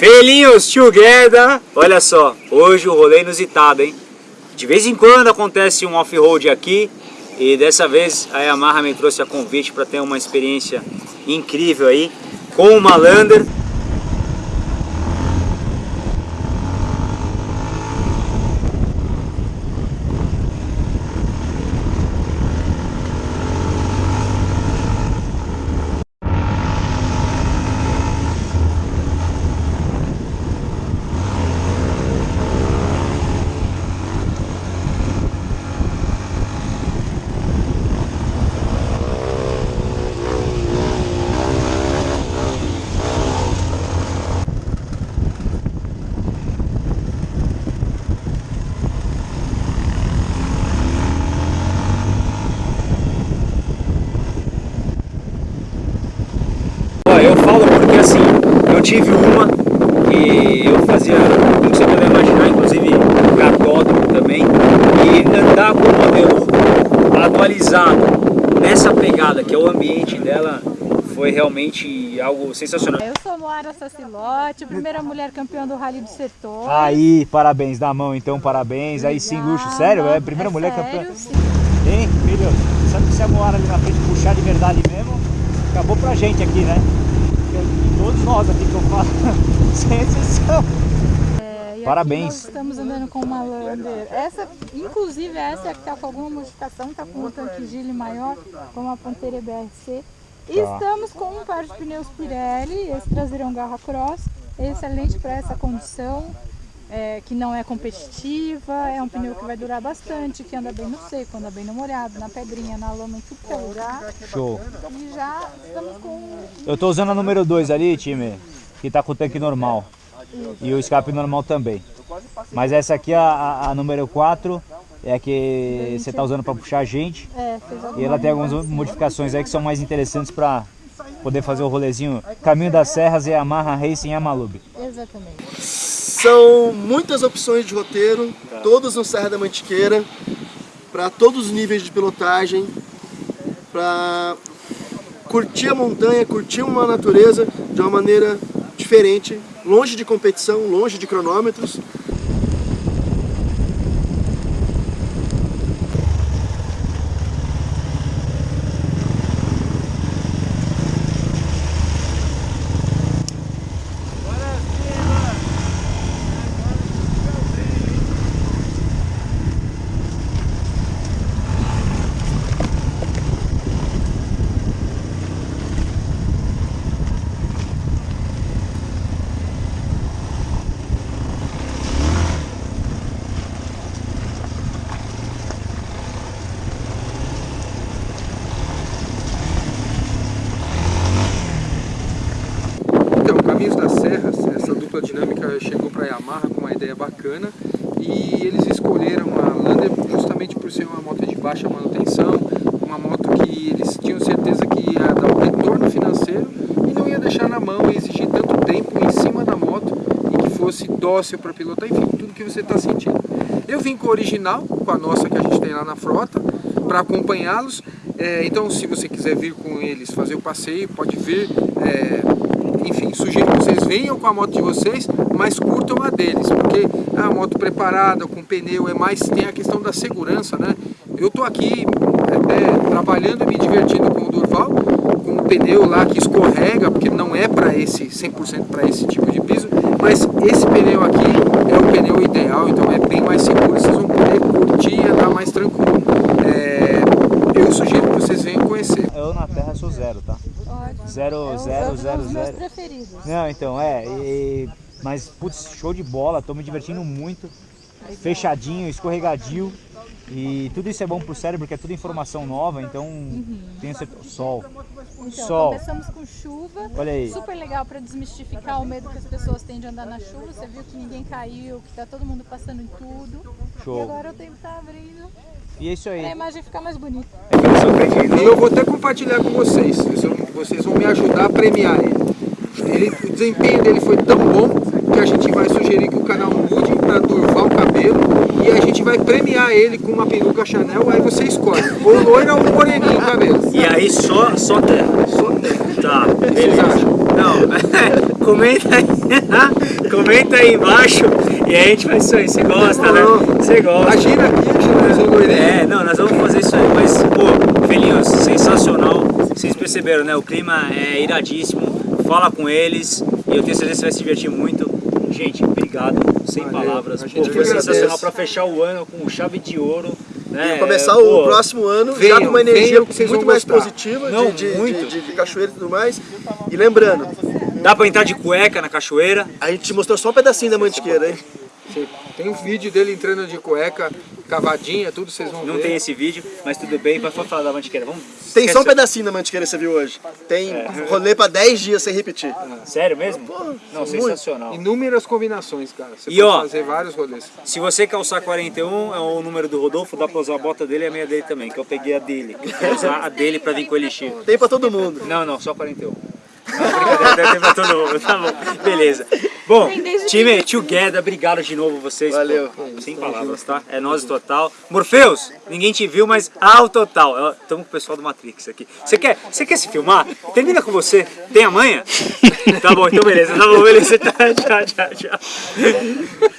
Felinhos together! Olha só, hoje o rolê é inusitado, hein? De vez em quando acontece um off-road aqui e dessa vez a Yamaha me trouxe a convite para ter uma experiência incrível aí com uma Lander. eu falo porque assim, eu tive uma que eu fazia, como você pode imaginar, inclusive cartódromo também, e andar com o modelo atualizado nessa pegada, que é o ambiente dela, foi realmente algo sensacional. Eu sou Moara Sacilote, primeira mulher campeã do Rally do Setor. Aí, parabéns, da mão então, parabéns. Aí sim, luxo, sério? É a primeira é mulher sério, campeã? Sim. Hein, filho? Sabe que se a Moara ali na frente puxar de verdade mesmo, acabou pra gente aqui, né? Todos nós aqui que eu falo, sem exceção. É, Parabéns. nós estamos andando com uma Lander. Essa, inclusive essa é que está com alguma modificação, está com um tanque Gile maior, com uma Pantera BRC. E Tá. estamos com um par de pneus Pirelli, esse traseirão Garra Cross, excelente para essa condição. É, que não é competitiva, é um pneu que vai durar bastante, que anda bem no seco, anda bem no molhado, na pedrinha, na lama em tudo que é lugar. Show. E já estamos com Eu tô usando a número 2 ali, time, que tá com o tanque normal. E o escape normal também. Mas essa aqui, a, a, número 4, é a que você tá usando para puxar a gente. É, E ela tem algumas modificações aí que são mais interessantes para poder fazer o rolezinho Caminho das Serras e Yamaha Racing Yamalube. Exatamente. São muitas opções de roteiro, todas no Serra da Mantiqueira, para todos os níveis de pilotagem, para curtir a montanha, curtir uma natureza de uma maneira diferente, longe de competição, longe de cronômetros. Então, Caminhos das Serras, essa dupla dinâmica chegou para a Yamaha com uma ideia bacana e eles escolheram a Lander justamente por ser uma moto de baixa manutenção, uma moto que eles tinham certeza que ia dar um retorno financeiro e não ia deixar na mão e exigir tanto tempo em cima da moto e que fosse dócil para pilotar, enfim, tudo que você está sentindo. Eu vim com o original, com a nossa que a gente tem lá na frota, para acompanhá-los. É, então, se você quiser vir com eles fazer o passeio, pode vir. É, enfim, sugiro que vocês venham com a moto de vocês, mas curtam a deles, porque a moto preparada, com pneu, é mais, tem a questão da segurança, né? Eu tô aqui até trabalhando e me divertindo com o Durval, com o pneu lá que escorrega, porque não é para esse 100% para esse tipo de piso, mas esse pneu aqui é o pneu ideal, então é bem mais seguro, vocês vão poder curtir e andar mais tranquilo. É, eu sugiro que vocês venham conhecer. Eu na Terra sou zero, tá? Ótimo. Zero, é, zero, zero, zero. preferidos. Não, então, é, e- mas putz, show de bola, tô me divertindo muito, fechadinho, escorregadio, e tudo isso é bom pro cérebro, porque é tudo informação nova, então tenho certeza, sol, Então, sol, começamos com chuva. olha aí, Super legal para desmistificar o medo que as pessoas têm de andar na chuva. Você viu que ninguém caiu, que tá todo mundo passando em tudo. E show, agora o tempo tá abrindo e é isso aí. para a imagem ficar mais bonita. E eu vou até compartilhar com vocês. Vocês vão, vocês vão me ajudar a premiar ele. Ele. O desempenho dele foi tão bom que a gente vai sugerir que o canal mude para Durval Cabelo e a gente vai premiar ele com uma peruca Chanel. Aí você escolhe, ou loira ou moreninho o cabelo. E aí só, só terra. Só tem. Tá, beleza. Não, comenta aí. comenta aí embaixo e a gente faz isso aí. Você gosta, né? Você gosta. Imagina aqui, Loirinho. É, não, nós vamos fazer isso aí, mas, pô, filhinhos, sensacional. Vocês perceberam, né? O clima é iradíssimo. Fala com eles e eu tenho certeza que você vai se divertir muito. Gente, obrigado, sem Valeu. palavras. Pô, foi sensacional para fechar o ano com chave de ouro. Né? E começar Pô, o próximo ano já venham, com uma energia muito mais gostar. positiva Não, de, de, muito. de- de cachoeira e tudo mais. E lembrando, Dá pra entrar de cueca na cachoeira. a gente mostrou só um pedacinho da mantiqueira, hein? Tem um vídeo dele entrando de cueca, cavadinha, tudo vocês vão Não ver. tem esse vídeo, mas tudo bem. Vai falar da mantiqueira. Vamos. Tem só um pedacinho da mantiqueira que você viu hoje. Tem É. rolê pra 10 dias sem repetir. Sério mesmo? Não, muito. sensacional. Inúmeras combinações, cara. Você E pode ó, fazer vários rolês. Se você calçar 41, é o número do Rodolfo, dá pra usar a bota dele e a meia dele também, que eu peguei a dele. Eu quero usar a dele pra vir com o Elixir. Tem pra todo mundo. Não, não, só 41. Não, brincadeira, deve ter pra todo mundo, tá bom. Beleza. Bom, time Together, obrigado de novo vocês. Valeu. pô, sem palavras, tá? É nós total. Morpheus, ninguém te viu, mas ao total. Estamos com o pessoal do Matrix aqui. Você quer, você quer se filmar? Termina com você. Tem a manha? Tá bom, então beleza. Tá bom, beleza. Tchau, tchau, tchau.